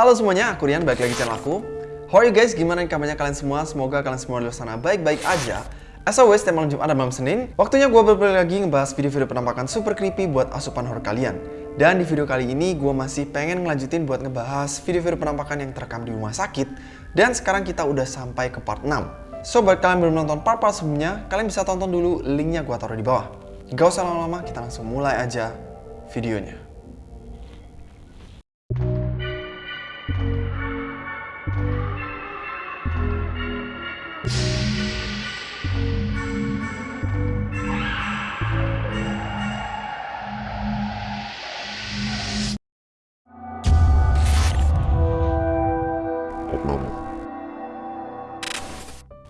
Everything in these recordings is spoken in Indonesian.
Halo semuanya, aku Rian, balik lagi channel aku. How are you guys? Gimana kabarnya kalian semua? Semoga kalian semua di luar sana baik-baik aja. As always, tiap malam Jumat malam Senin, waktunya gue berbalik lagi ngebahas video-video penampakan super creepy buat asupan horror kalian. Dan di video kali ini, gue masih pengen ngelanjutin buat ngebahas video-video penampakan yang terekam di rumah sakit. Dan sekarang kita udah sampai ke part 6. So, buat kalian belum nonton part-part sebelumnya, kalian bisa tonton dulu linknya gue taruh di bawah. Gak usah lama-lama, kita langsung mulai aja videonya.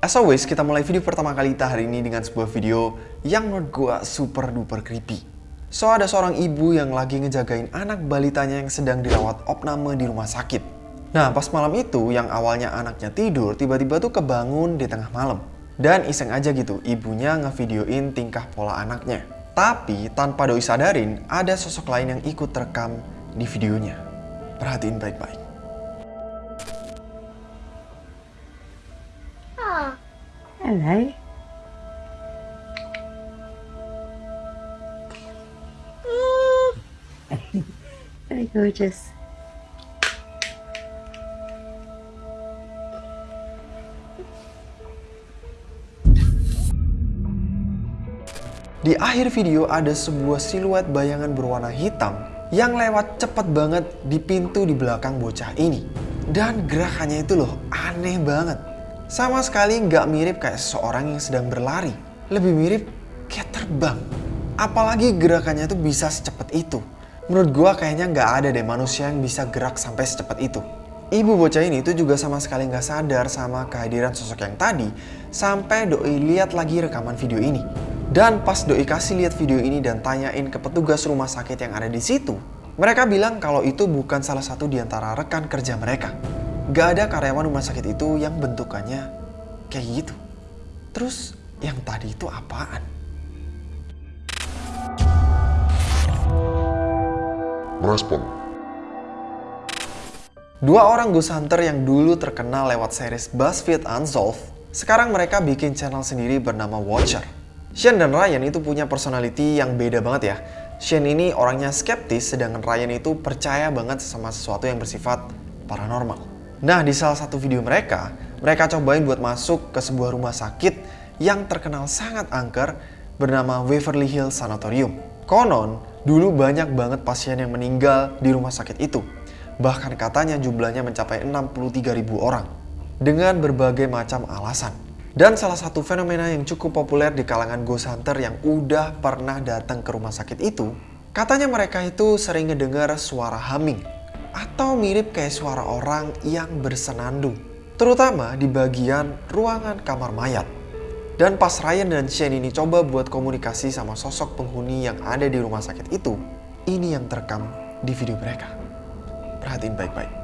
As always, kita mulai video pertama kali kita hari ini dengan sebuah video yang menurut gue super duper creepy. So, ada seorang ibu yang lagi ngejagain anak balitanya yang sedang dirawat opname di rumah sakit. Nah, pas malam itu yang awalnya anaknya tidur, tiba-tiba tuh kebangun di tengah malam. Dan iseng aja gitu, ibunya ngevideoin tingkah pola anaknya. Tapi tanpa doi sadarin, ada sosok lain yang ikut terekam di videonya. Perhatiin baik-baik. Hello. Very gorgeous. Di akhir video ada sebuah siluet bayangan berwarna hitam yang lewat cepat banget di pintu di belakang bocah ini. Dan gerakannya itu loh aneh banget. Sama sekali nggak mirip kayak seseorang yang sedang berlari. Lebih mirip kayak terbang. Apalagi gerakannya itu bisa secepat itu. Menurut gua kayaknya nggak ada deh manusia yang bisa gerak sampai secepat itu. Ibu bocah ini itu juga sama sekali nggak sadar sama kehadiran sosok yang tadi sampai doi lihat lagi rekaman video ini. Dan pas doi kasih lihat video ini dan tanyain ke petugas rumah sakit yang ada di situ, mereka bilang kalau itu bukan salah satu di antara rekan kerja mereka. Gak ada karyawan rumah sakit itu yang bentukannya kayak gitu. Terus yang tadi itu apaan? Merespon. Dua orang ghost hunter yang dulu terkenal lewat series BuzzFeed Unsolved, sekarang mereka bikin channel sendiri bernama Watcher. Shane dan Ryan itu punya personality yang beda banget ya. Shane ini orangnya skeptis, sedangkan Ryan itu percaya banget sama sesuatu yang bersifat paranormal. Nah, di salah satu video mereka, mereka cobain buat masuk ke sebuah rumah sakit yang terkenal sangat angker bernama Waverly Hills Sanatorium. Konon, dulu banyak banget pasien yang meninggal di rumah sakit itu. Bahkan katanya jumlahnya mencapai 63.000 orang. Dengan berbagai macam alasan. Dan salah satu fenomena yang cukup populer di kalangan ghost hunter yang udah pernah datang ke rumah sakit itu, katanya mereka itu sering ngedengar suara humming atau mirip kayak suara orang yang bersenandung, terutama di bagian ruangan kamar mayat. Dan pas Ryan dan Shane ini coba buat komunikasi sama sosok penghuni yang ada di rumah sakit itu, ini yang terekam di video mereka. Perhatiin baik-baik.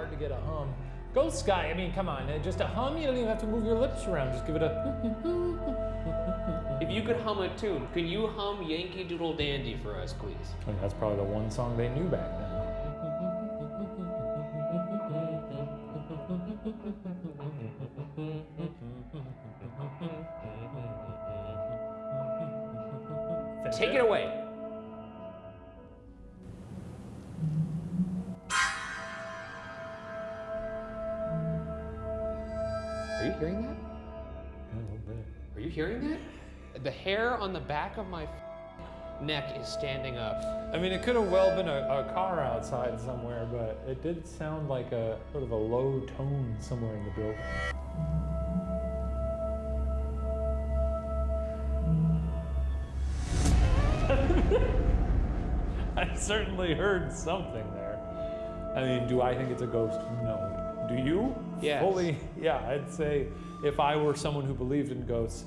hard to get a hum. Ghost guy, I mean, come on, uh, just a hum. You don't even have to move your lips around. Just give it a. If you could hum a tune, can you hum Yankee Doodle Dandy for us, please? I mean, that's probably the one song they knew back then. Take it away. Are you hearing that? Yeah, a little bit. Are you hearing that? The hair on the back of my neck is standing up. I mean, it could have well been a, a car outside somewhere, but it did sound like a sort of a low tone somewhere in the building. Certainly heard something there. I mean, do I think it's a ghost? No. Do you? Yes. Fully, yeah, I'd say if I were someone who believed in ghosts,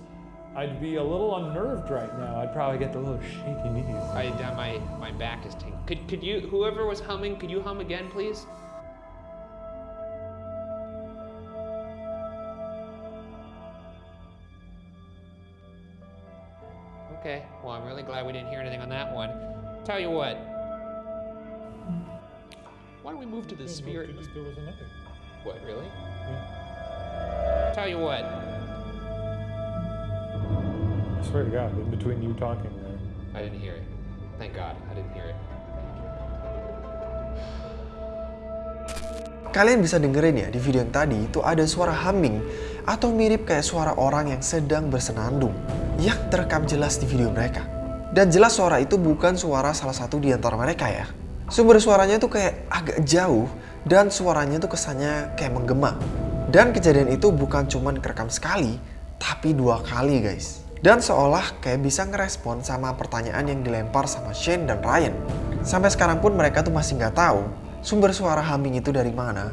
I'd be a little unnerved right now. I'd probably get the little shaky knees. I, uh, my my back is tingling. Could could you whoever was humming, could you hum again, please? Okay. Well, I'm really glad we didn't hear anything on that one. Tell you what. Why don't we move to the spirit? There was- there was another. What, really? Yeah. Tell you what, I swear to God, in between you talking there. I didn't hear it. Thank God, I didn't hear it. Kalian bisa dengerin ya di video yang tadi itu ada suara humming atau mirip kayak suara orang yang sedang bersenandung yang terekam jelas di video mereka. Dan jelas suara itu bukan suara salah satu di antara mereka ya. Sumber suaranya tuh kayak agak jauh dan suaranya tuh kesannya kayak menggema. Dan kejadian itu bukan cuman kerekam sekali, tapi dua kali guys. Dan seolah kayak bisa ngerespon sama pertanyaan yang dilempar sama Shane dan Ryan. Sampai sekarang pun mereka tuh masih nggak tahu sumber suara humming itu dari mana.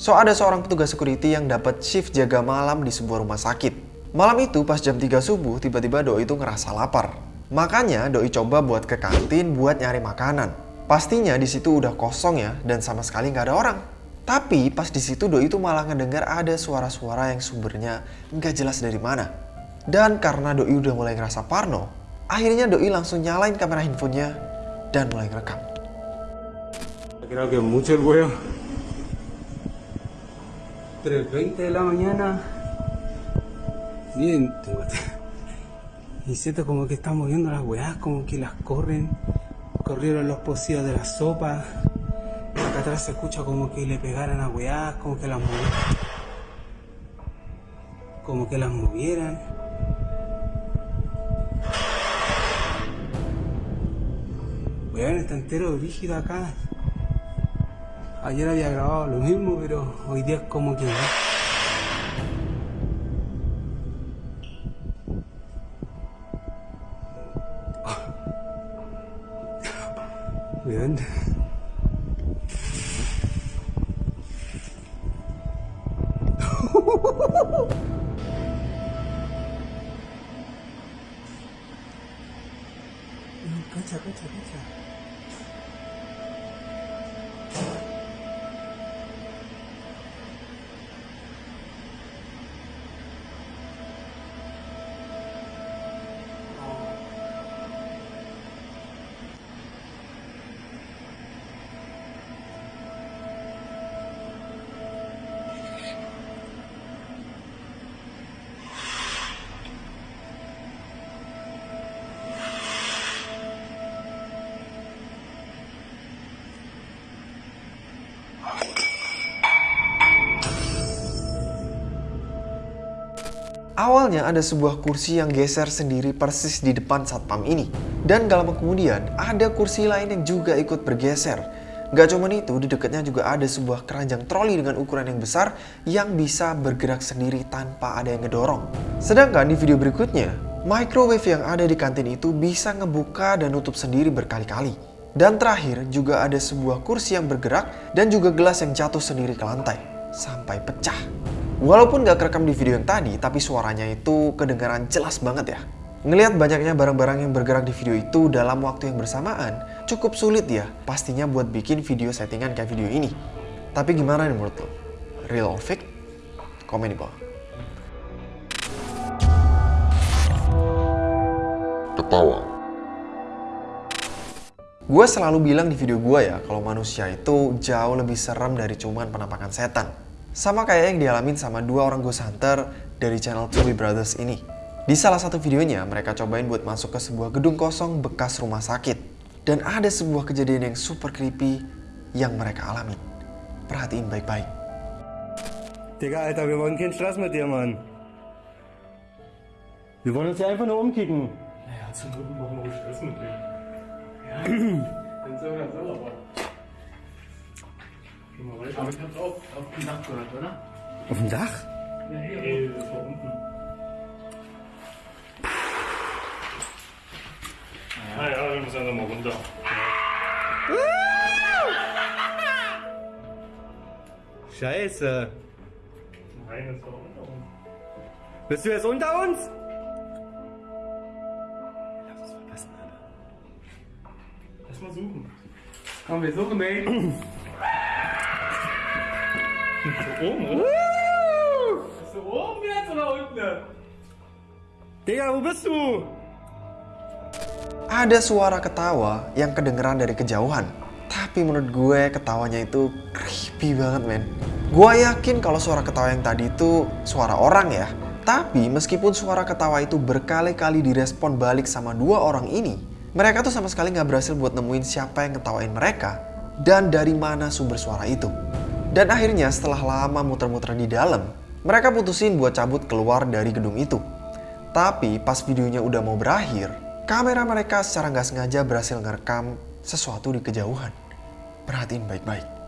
So ada seorang petugas security yang dapat shift jaga malam di sebuah rumah sakit. Malam itu pas jam 3 subuh tiba-tiba Doi itu ngerasa lapar. Makanya Doi coba buat ke kantin buat nyari makanan. Pastinya di situ udah kosong ya dan sama sekali nggak ada orang. Tapi pas di situ Doi itu malah ngedengar ada suara-suara yang sumbernya nggak jelas dari mana. Dan karena Doi udah mulai ngerasa parno, akhirnya Doi langsung nyalain kamera handphonenya dan mulai ngerekam. Creo que mucho el huevo. 3.20 de la mañana. Bien, y siento como que están moviendo las weas, como que las corren. Corrieron los pocillos de la sopa. Acá atrás se escucha como que le pegaran a weas, como que las movieran. Como que las movieran. Weón, está entero rígido acá. Ayer había grabado lo mismo, pero hoy día es como que... good. Awalnya ada sebuah kursi yang geser sendiri persis di depan satpam ini. Dan gak lama kemudian ada kursi lain yang juga ikut bergeser. Gak cuma itu, di dekatnya juga ada sebuah keranjang troli dengan ukuran yang besar yang bisa bergerak sendiri tanpa ada yang ngedorong. Sedangkan di video berikutnya, microwave yang ada di kantin itu bisa ngebuka dan nutup sendiri berkali-kali. Dan terakhir juga ada sebuah kursi yang bergerak dan juga gelas yang jatuh sendiri ke lantai sampai pecah. Walaupun gak kerekam di video yang tadi, tapi suaranya itu kedengaran jelas banget ya. Ngelihat banyaknya barang-barang yang bergerak di video itu dalam waktu yang bersamaan, cukup sulit ya pastinya buat bikin video settingan kayak video ini. Tapi gimana nih menurut lo? Real or fake? Komen di bawah. Ketawa. Gue selalu bilang di video gue ya, kalau manusia itu jauh lebih serem dari cuman penampakan setan. Sama kayak yang dialamin sama dua orang ghost hunter dari channel Tui Brothers ini. Di salah satu videonya, mereka cobain buat masuk ke sebuah gedung kosong bekas rumah sakit. Dan ada sebuah kejadian yang super creepy yang mereka alami. Perhatiin baik-baik. Digga, Alter, wir wollen keinen Stress mit dir, Mann. Wir wollen uns hier einfach nur umkicken. Naja, zum Glück machen wir Stress mit dem. Ja, dann so oder so, aber. Aber ich hab's auch auf dem Dach gehört, oder? Auf dem Dach? Ja, hier, das war unten. Naja, wir müssen einfach mal runter. Scheiße. Nein, das war unter uns. Bist du jetzt unter uns? Mal suchen. Komm, wir suchen den. So oben, oder? Bist du oben jetzt oder unten? Digga, wo bist du? Ada suara ketawa yang kedengeran dari kejauhan. Tapi menurut gue ketawanya itu creepy banget men. Gue yakin kalau suara ketawa yang tadi itu suara orang ya. Tapi meskipun suara ketawa itu berkali-kali direspon balik sama dua orang ini, mereka tuh sama sekali nggak berhasil buat nemuin siapa yang ketawain mereka dan dari mana sumber suara itu. Dan akhirnya setelah lama muter-muter di dalam, mereka putusin buat cabut keluar dari gedung itu. Tapi pas videonya udah mau berakhir, kamera mereka secara nggak sengaja berhasil ngerekam sesuatu di kejauhan. Perhatiin baik-baik.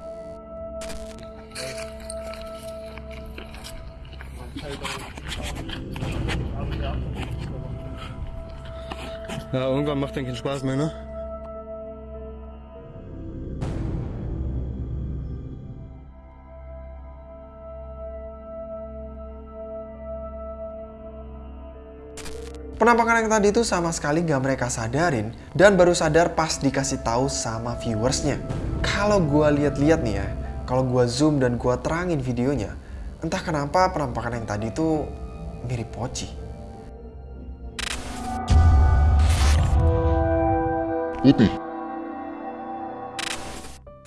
Ja, irgendwann macht dann keinen Spaß mehr, ne? Penampakan yang tadi itu sama sekali gak mereka sadarin dan baru sadar pas dikasih tahu sama viewersnya. Kalau gua lihat-lihat nih ya, kalau gua zoom dan gua terangin videonya, entah kenapa penampakan yang tadi itu mirip Poci. Putih.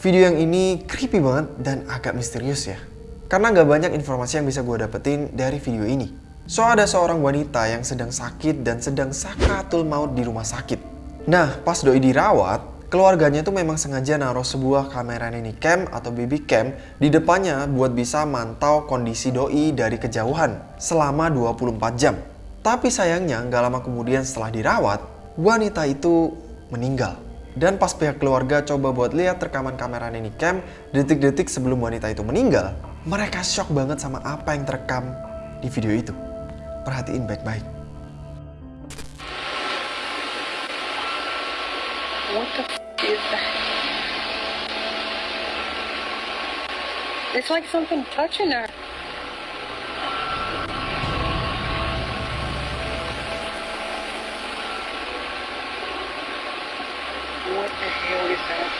Video yang ini creepy banget dan agak misterius ya. Karena nggak banyak informasi yang bisa gue dapetin dari video ini. So ada seorang wanita yang sedang sakit dan sedang sakratul maut di rumah sakit. Nah, pas doi dirawat, keluarganya tuh memang sengaja naruh sebuah kamera nini cam atau baby cam di depannya buat bisa mantau kondisi doi dari kejauhan selama 24 jam. Tapi sayangnya nggak lama kemudian setelah dirawat, wanita itu meninggal. Dan pas pihak keluarga coba buat lihat rekaman kamera nini cam detik-detik sebelum wanita itu meninggal, mereka shock banget sama apa yang terekam di video itu. Perhatiin baik-baik. It's like something touching her. What the hell is that?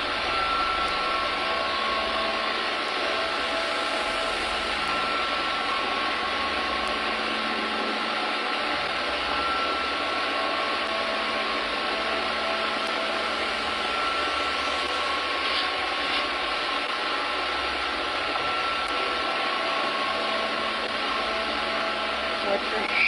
What the hell?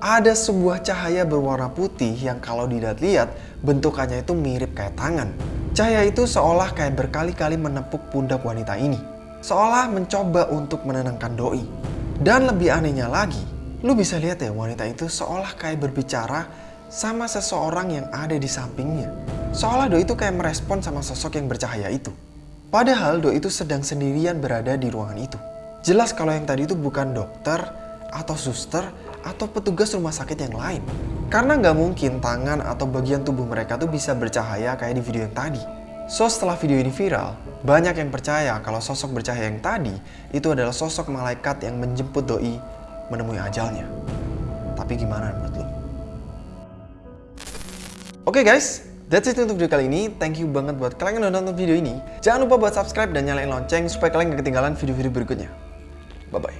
Ada sebuah cahaya berwarna putih yang kalau dilihat-lihat bentukannya itu mirip kayak tangan. Cahaya itu seolah kayak berkali-kali menepuk pundak wanita ini. Seolah mencoba untuk menenangkan doi. Dan lebih anehnya lagi, lu bisa lihat ya wanita itu seolah kayak berbicara sama seseorang yang ada di sampingnya. Seolah doi itu kayak merespon sama sosok yang bercahaya itu. Padahal doi itu sedang sendirian berada di ruangan itu. Jelas kalau yang tadi itu bukan dokter atau suster atau petugas rumah sakit yang lain. Karena nggak mungkin tangan atau bagian tubuh mereka tuh bisa bercahaya kayak di video yang tadi. So setelah video ini viral, banyak yang percaya kalau sosok bercahaya yang tadi itu adalah sosok malaikat yang menjemput doi menemui ajalnya. Tapi gimana menurut lo? Oke guys, that's it untuk video kali ini. Thank you banget buat kalian yang udah nonton video ini. Jangan lupa buat subscribe dan nyalain lonceng supaya kalian gak ketinggalan video-video berikutnya. Bye-bye.